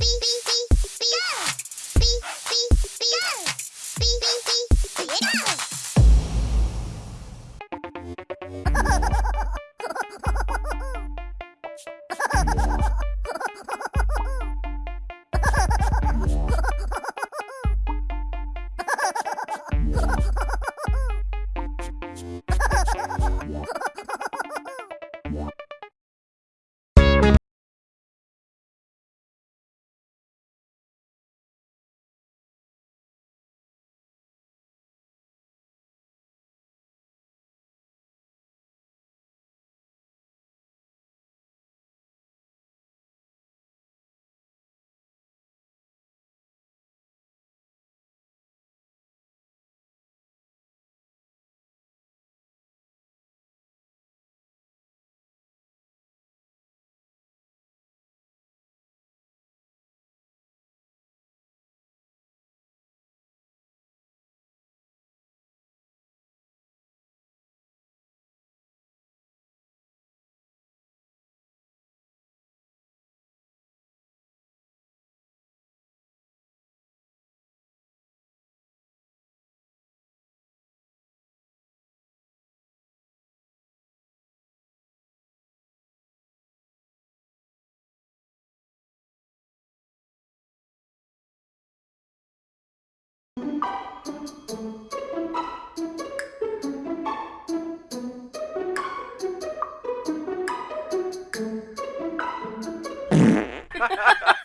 Beep, beep. Ha ha ha ha! Ha ha ha!